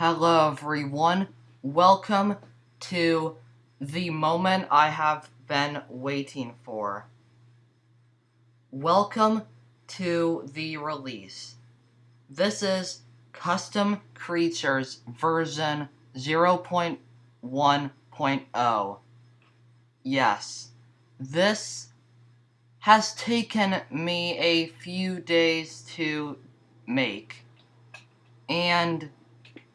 Hello, everyone. Welcome to the moment I have been waiting for. Welcome to the release. This is Custom Creatures version 0.1.0. Yes, this has taken me a few days to make. And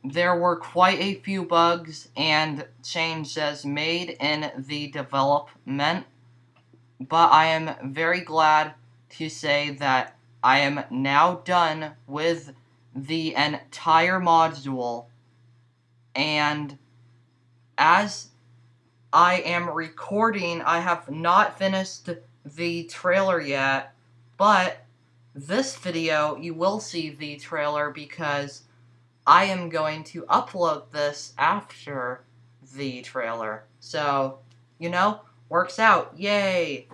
there were quite a few bugs and changes made in the development, but I am very glad to say that I am now done with the entire module, and as I am recording, I have not finished the trailer yet, but this video, you will see the trailer because I am going to upload this after the trailer. So, you know, works out, yay!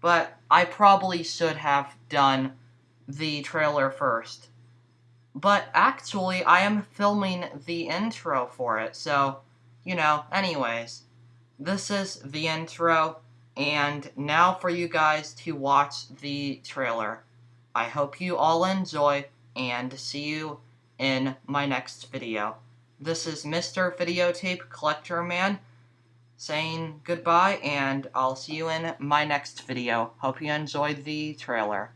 But I probably should have done the trailer first. But actually, I am filming the intro for it, so, you know, anyways. This is the intro, and now for you guys to watch the trailer. I hope you all enjoy, and see you in my next video. This is Mr. Videotape Collector Man saying goodbye, and I'll see you in my next video. Hope you enjoyed the trailer.